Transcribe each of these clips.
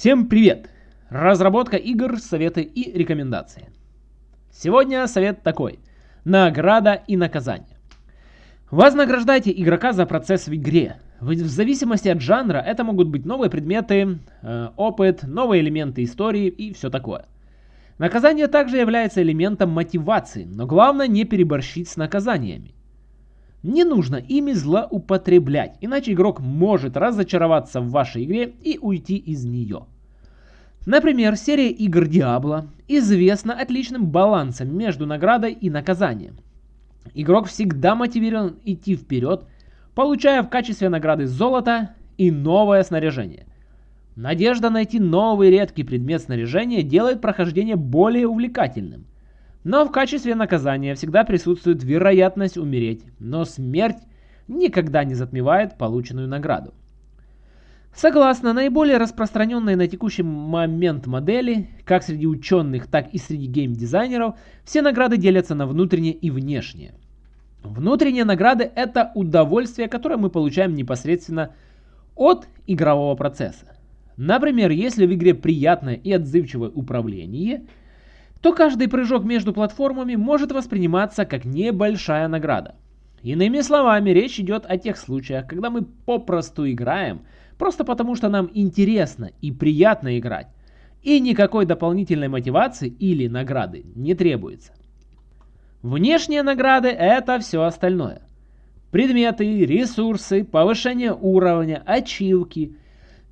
Всем привет! Разработка игр, советы и рекомендации. Сегодня совет такой. Награда и наказание. Вознаграждайте игрока за процесс в игре. В зависимости от жанра это могут быть новые предметы, э, опыт, новые элементы истории и все такое. Наказание также является элементом мотивации, но главное не переборщить с наказаниями. Не нужно ими злоупотреблять, иначе игрок может разочароваться в вашей игре и уйти из нее. Например, серия игр Diablo известна отличным балансом между наградой и наказанием. Игрок всегда мотивирован идти вперед, получая в качестве награды золото и новое снаряжение. Надежда найти новый редкий предмет снаряжения делает прохождение более увлекательным. Но в качестве наказания всегда присутствует вероятность умереть, но смерть никогда не затмевает полученную награду. Согласно наиболее распространенной на текущий момент модели, как среди ученых, так и среди геймдизайнеров, все награды делятся на внутренние и внешние. Внутренние награды – это удовольствие, которое мы получаем непосредственно от игрового процесса. Например, если в игре приятное и отзывчивое управление – то каждый прыжок между платформами может восприниматься как небольшая награда. Иными словами, речь идет о тех случаях, когда мы попросту играем, просто потому что нам интересно и приятно играть, и никакой дополнительной мотивации или награды не требуется. Внешние награды – это все остальное. Предметы, ресурсы, повышение уровня, ачивки,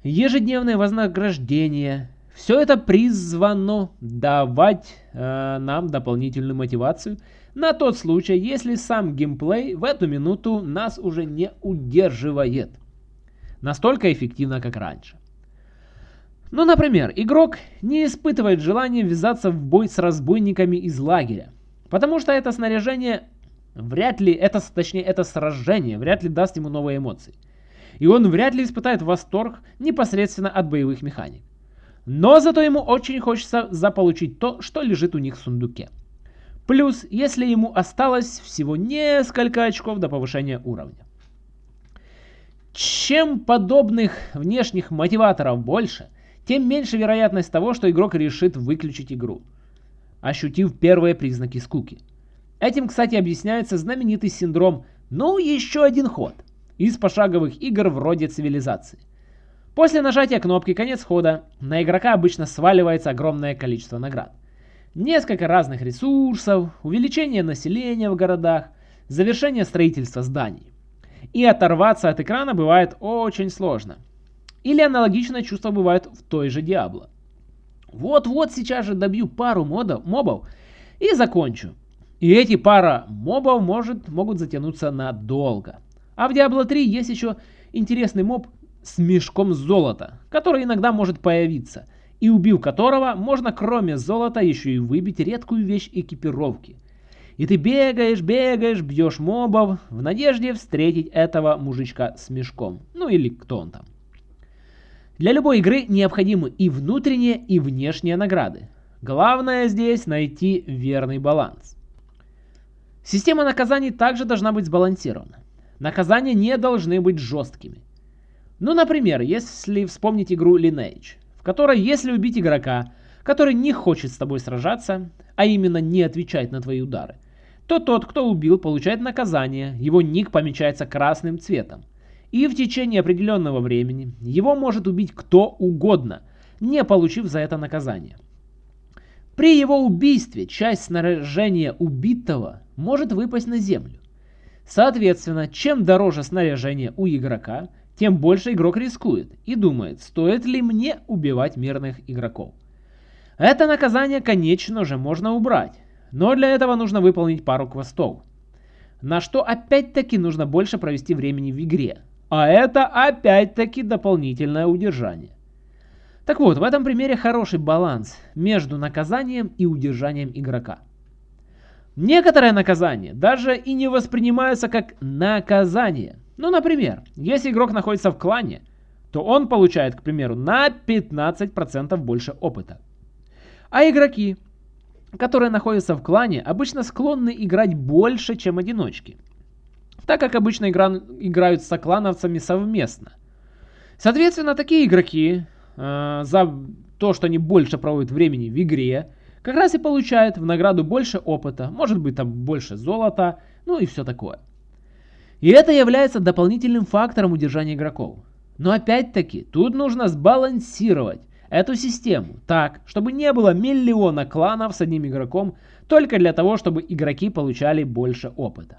ежедневное вознаграждение, все это призвано давать э, нам дополнительную мотивацию на тот случай, если сам геймплей в эту минуту нас уже не удерживает. Настолько эффективно, как раньше. Ну, например, игрок не испытывает желания ввязаться в бой с разбойниками из лагеря, потому что это снаряжение вряд ли, это, точнее, это сражение вряд ли даст ему новые эмоции. И он вряд ли испытает восторг непосредственно от боевых механик. Но зато ему очень хочется заполучить то, что лежит у них в сундуке. Плюс, если ему осталось всего несколько очков до повышения уровня. Чем подобных внешних мотиваторов больше, тем меньше вероятность того, что игрок решит выключить игру, ощутив первые признаки скуки. Этим, кстати, объясняется знаменитый синдром «ну еще один ход» из пошаговых игр вроде цивилизации. После нажатия кнопки «Конец хода» на игрока обычно сваливается огромное количество наград. Несколько разных ресурсов, увеличение населения в городах, завершение строительства зданий. И оторваться от экрана бывает очень сложно. Или аналогичное чувство бывает в той же Diablo. Вот-вот сейчас же добью пару модов, мобов и закончу. И эти пара мобов может, могут затянуться надолго. А в Diablo 3 есть еще интересный моб с мешком золота, который иногда может появиться, и убив которого, можно кроме золота еще и выбить редкую вещь экипировки. И ты бегаешь, бегаешь, бьешь мобов, в надежде встретить этого мужичка с мешком. Ну или кто он там. Для любой игры необходимы и внутренние, и внешние награды. Главное здесь найти верный баланс. Система наказаний также должна быть сбалансирована. Наказания не должны быть жесткими. Ну, например, если вспомнить игру Lineage, в которой если убить игрока, который не хочет с тобой сражаться, а именно не отвечает на твои удары, то тот, кто убил, получает наказание, его ник помечается красным цветом. И в течение определенного времени его может убить кто угодно, не получив за это наказание. При его убийстве часть снаряжения убитого может выпасть на землю. Соответственно, чем дороже снаряжение у игрока, тем больше игрок рискует и думает, стоит ли мне убивать мирных игроков. Это наказание, конечно же, можно убрать, но для этого нужно выполнить пару квестов. На что опять-таки нужно больше провести времени в игре. А это опять-таки дополнительное удержание. Так вот, в этом примере хороший баланс между наказанием и удержанием игрока. Некоторые наказания даже и не воспринимаются как наказание – ну, например, если игрок находится в клане, то он получает, к примеру, на 15% больше опыта. А игроки, которые находятся в клане, обычно склонны играть больше, чем одиночки, так как обычно игра... играют с соклановцами совместно. Соответственно, такие игроки э, за то, что они больше проводят времени в игре, как раз и получают в награду больше опыта, может быть там больше золота, ну и все такое. И это является дополнительным фактором удержания игроков. Но опять-таки, тут нужно сбалансировать эту систему так, чтобы не было миллиона кланов с одним игроком только для того, чтобы игроки получали больше опыта.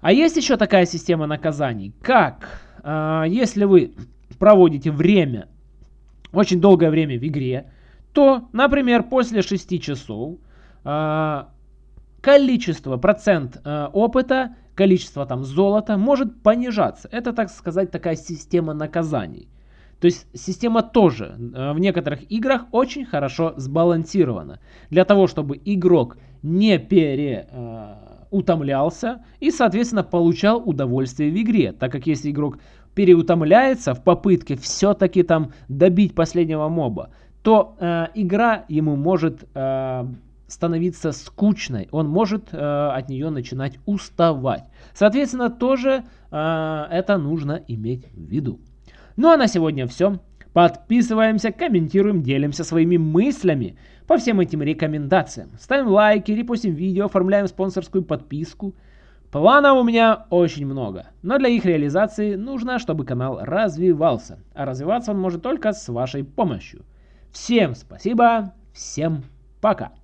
А есть еще такая система наказаний, как э, если вы проводите время, очень долгое время в игре, то, например, после 6 часов э, количество, процент э, опыта, количество там золота может понижаться. Это, так сказать, такая система наказаний. То есть система тоже э, в некоторых играх очень хорошо сбалансирована. Для того, чтобы игрок не переутомлялся э, и, соответственно, получал удовольствие в игре. Так как если игрок переутомляется в попытке все-таки там добить последнего моба, то э, игра ему может э, становиться скучной, он может э, от нее начинать уставать. Соответственно, тоже э, это нужно иметь в виду. Ну а на сегодня все. Подписываемся, комментируем, делимся своими мыслями по всем этим рекомендациям. Ставим лайки, репостим видео, оформляем спонсорскую подписку. Планов у меня очень много, но для их реализации нужно, чтобы канал развивался. А развиваться он может только с вашей помощью. Всем спасибо, всем пока.